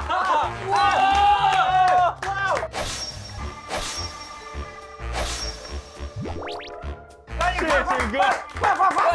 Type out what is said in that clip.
谢谢哦，哇哦，哥，快快快。